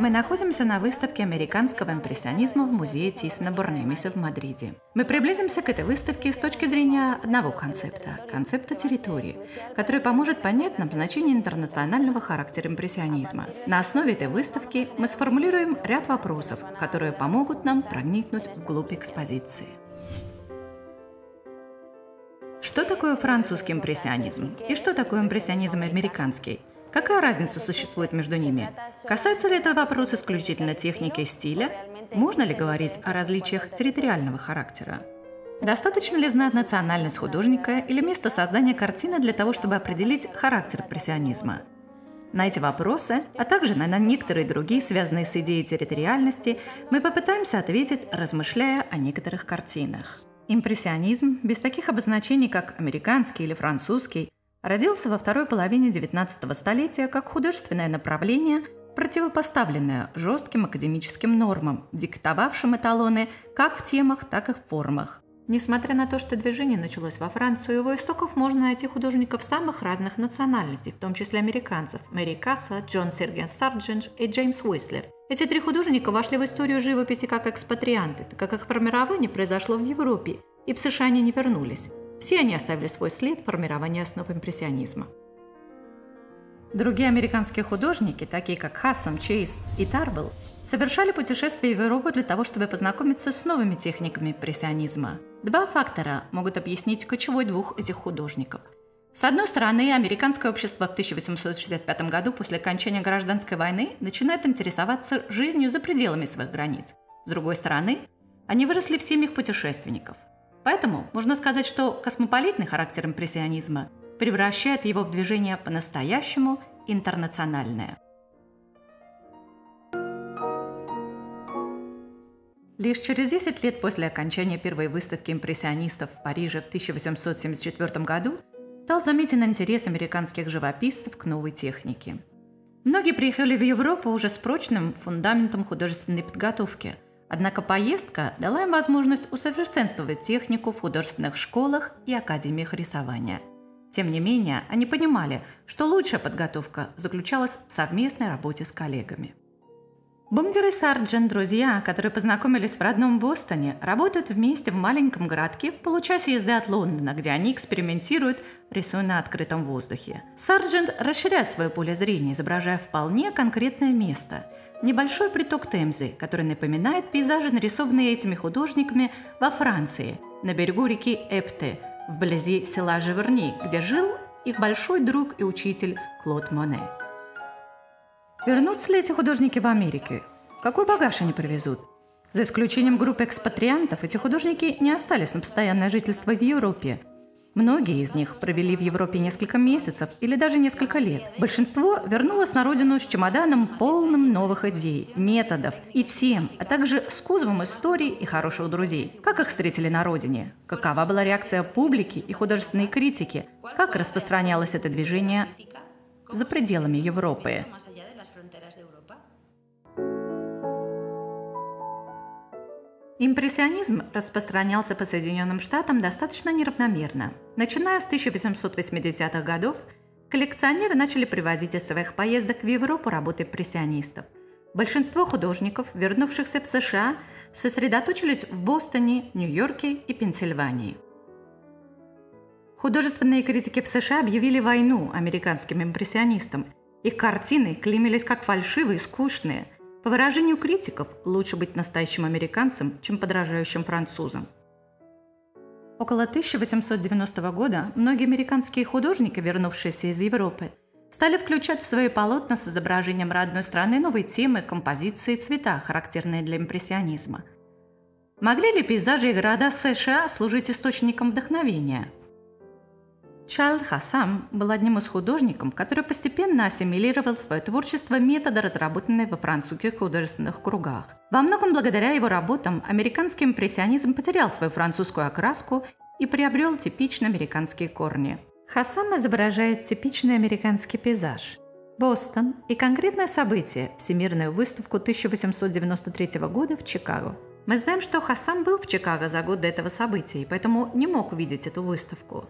Мы находимся на выставке американского импрессионизма в музее Тисона Бурнемиса в Мадриде. Мы приблизимся к этой выставке с точки зрения одного концепта – концепта территории, который поможет понять нам значение интернационального характера импрессионизма. На основе этой выставки мы сформулируем ряд вопросов, которые помогут нам проникнуть вглубь экспозиции. Что такое французский импрессионизм? И что такое импрессионизм американский? Какая разница существует между ними? Касается ли это вопрос исключительно техники и стиля? Можно ли говорить о различиях территориального характера? Достаточно ли знать национальность художника или место создания картины для того, чтобы определить характер импрессионизма? На эти вопросы, а также на некоторые другие, связанные с идеей территориальности, мы попытаемся ответить, размышляя о некоторых картинах. Импрессионизм, без таких обозначений, как американский или французский, Родился во второй половине XIX столетия как художественное направление, противопоставленное жестким академическим нормам, диктовавшим эталоны как в темах, так и в формах. Несмотря на то, что движение началось во Франции, у его истоков можно найти художников самых разных национальностей, в том числе американцев – Мэри Касса, Джон Серген Сарджендж и Джеймс Уислер. Эти три художника вошли в историю живописи как экспатрианты, так как их формирование произошло в Европе, и в США они не вернулись. Все они оставили свой след в формировании основ импрессионизма. Другие американские художники, такие как Хассам, Чейз и Тарбелл, совершали путешествия в Европу для того, чтобы познакомиться с новыми техниками импрессионизма. Два фактора могут объяснить ключевой двух этих художников. С одной стороны, американское общество в 1865 году после окончания гражданской войны начинает интересоваться жизнью за пределами своих границ. С другой стороны, они выросли в семьях путешественников – Поэтому можно сказать, что космополитный характер импрессионизма превращает его в движение по-настоящему интернациональное. Лишь через 10 лет после окончания первой выставки импрессионистов в Париже в 1874 году стал заметен интерес американских живописцев к новой технике. Многие приехали в Европу уже с прочным фундаментом художественной подготовки – Однако поездка дала им возможность усовершенствовать технику в художественных школах и академиях рисования. Тем не менее, они понимали, что лучшая подготовка заключалась в совместной работе с коллегами. Бунгер и Сарджен – друзья, которые познакомились в родном Бостоне, работают вместе в маленьком городке в получасе езды от Лондона, где они экспериментируют, рисуя на открытом воздухе. Сарджент расширяет свое поле зрения, изображая вполне конкретное место – небольшой приток Темзы, который напоминает пейзажи, нарисованные этими художниками во Франции, на берегу реки Эпте, вблизи села Живерни, где жил их большой друг и учитель Клод Моне. Вернутся ли эти художники в Америке? Какой багаж они привезут? За исключением группы экспатриантов, эти художники не остались на постоянное жительство в Европе. Многие из них провели в Европе несколько месяцев или даже несколько лет. Большинство вернулось на родину с чемоданом, полным новых идей, методов и тем, а также с кузовом историй и хороших друзей. Как их встретили на родине? Какова была реакция публики и художественной критики? Как распространялось это движение за пределами Европы? Импрессионизм распространялся по Соединенным Штатам достаточно неравномерно. Начиная с 1880-х годов, коллекционеры начали привозить из своих поездок в Европу работы импрессионистов. Большинство художников, вернувшихся в США, сосредоточились в Бостоне, Нью-Йорке и Пенсильвании. Художественные критики в США объявили войну американским импрессионистам. Их картины клеймились как фальшивые скучные – по выражению критиков, лучше быть настоящим американцем, чем подражающим французам. Около 1890 года многие американские художники, вернувшиеся из Европы, стали включать в свои полотна с изображением родной страны новые темы, композиции и цвета, характерные для импрессионизма. Могли ли пейзажи и города США служить источником вдохновения – Чайлд Хасам был одним из художников, который постепенно ассимилировал свое творчество метода, разработанные во французских художественных кругах. Во многом благодаря его работам американский импрессионизм потерял свою французскую окраску и приобрел типично американские корни. Хасам изображает типичный американский пейзаж. Бостон и конкретное событие – Всемирную выставку 1893 года в Чикаго. Мы знаем, что Хасам был в Чикаго за год до этого события, и поэтому не мог увидеть эту выставку.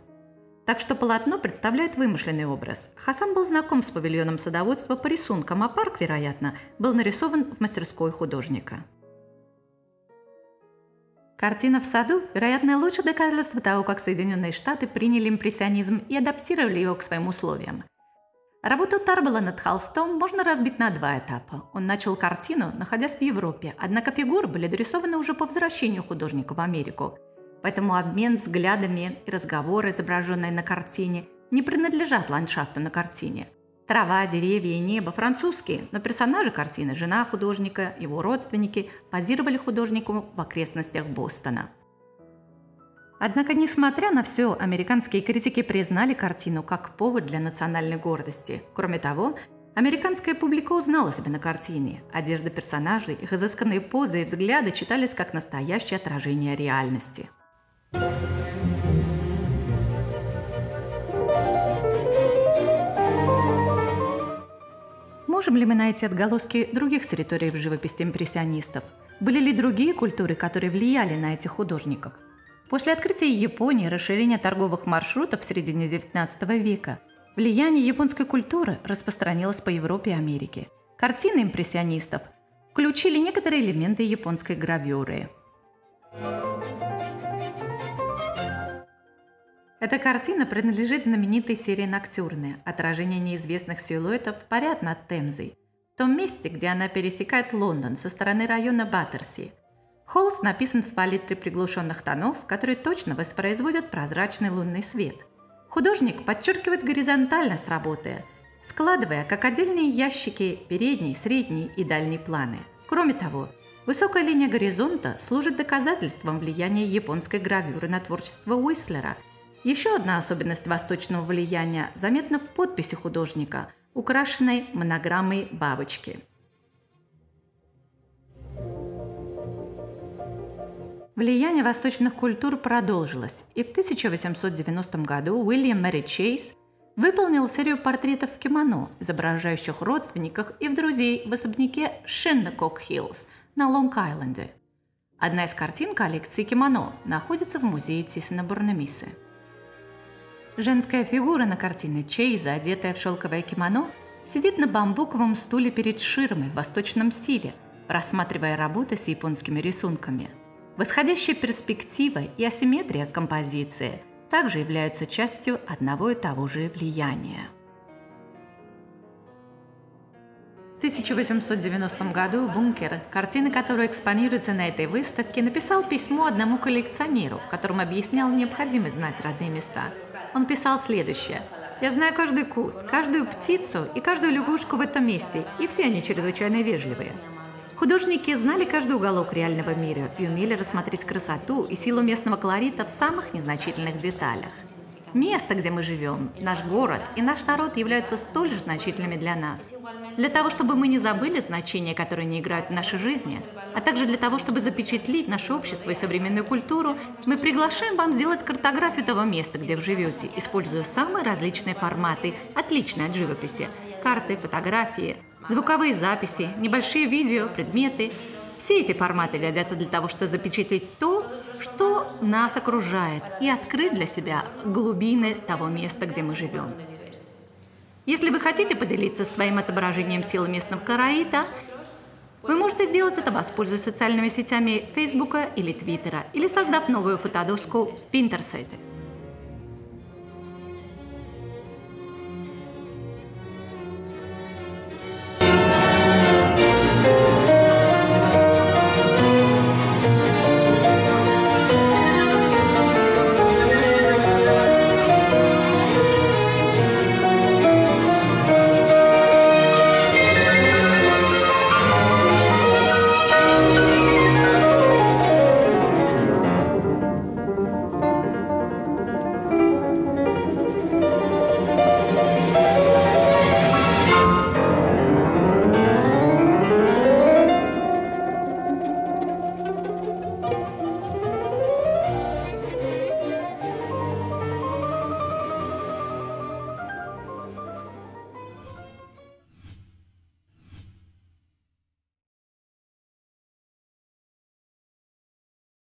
Так что полотно представляет вымышленный образ. Хасан был знаком с павильоном садоводства по рисункам, а парк, вероятно, был нарисован в мастерской художника. Картина в саду – вероятно, лучшее доказательство того, как Соединенные Штаты приняли импрессионизм и адаптировали его к своим условиям. Работу Тарбела над холстом можно разбить на два этапа. Он начал картину, находясь в Европе, однако фигуры были дорисованы уже по возвращению художника в Америку. Поэтому обмен взглядами и разговоры, изображенные на картине, не принадлежат ландшафту на картине – Трава, деревья и небо французские, но персонажи картины, жена художника, его родственники, позировали художнику в окрестностях Бостона. Однако, несмотря на все, американские критики признали картину как повод для национальной гордости. Кроме того, американская публика узнала себя на картине. Одежда персонажей, их изысканные позы и взгляды читались как настоящее отражение реальности. Можем ли мы найти отголоски других территорий в живописи импрессионистов? Были ли другие культуры, которые влияли на этих художников? После открытия Японии и расширения торговых маршрутов в середине XIX века влияние японской культуры распространилось по Европе и Америке. Картины импрессионистов включили некоторые элементы японской гравюры. Эта картина принадлежит знаменитой серии «Ноктюрны» – отражение неизвестных силуэтов парят над Темзой, в том месте, где она пересекает Лондон со стороны района Баттерси. Холст написан в палитре приглушенных тонов, которые точно воспроизводят прозрачный лунный свет. Художник подчеркивает горизонтальность работы, складывая как отдельные ящики передний, средний и дальний планы. Кроме того, высокая линия горизонта служит доказательством влияния японской гравюры на творчество Уислера – еще одна особенность восточного влияния заметна в подписи художника, украшенной монограммой бабочки. Влияние восточных культур продолжилось, и в 1890 году Уильям Мэри Чейз выполнил серию портретов в кимоно, изображающих родственников и друзей в особняке Шиннекок-Хиллз на Лонг-Айленде. Одна из картин коллекции кимоно находится в музее Тисена Бурнамисы. Женская фигура на картине Чейза, одетая в шелковое кимоно, сидит на бамбуковом стуле перед ширмой в восточном стиле, рассматривая работы с японскими рисунками. Восходящая перспектива и асимметрия композиции также являются частью одного и того же влияния. В 1890 году Бункер, картины которой экспонируются на этой выставке, написал письмо одному коллекционеру, в котором объяснял необходимость знать родные места – он писал следующее. «Я знаю каждый куст, каждую птицу и каждую лягушку в этом месте, и все они чрезвычайно вежливые». Художники знали каждый уголок реального мира и умели рассмотреть красоту и силу местного колорита в самых незначительных деталях. Место, где мы живем, наш город и наш народ являются столь же значительными для нас. Для того, чтобы мы не забыли значения, которые они играют в нашей жизни, а также для того, чтобы запечатлить наше общество и современную культуру, мы приглашаем вам сделать картографию того места, где вы живете, используя самые различные форматы, отличные от живописи. Карты, фотографии, звуковые записи, небольшие видео, предметы. Все эти форматы годятся для того, чтобы запечатлеть то, что нас окружает, и открыть для себя глубины того места, где мы живем. Если вы хотите поделиться своим отображением силы местного караита, вы можете сделать это, воспользуясь социальными сетями Фейсбука или Твиттера, или создав новую фотодоску в Pinterest.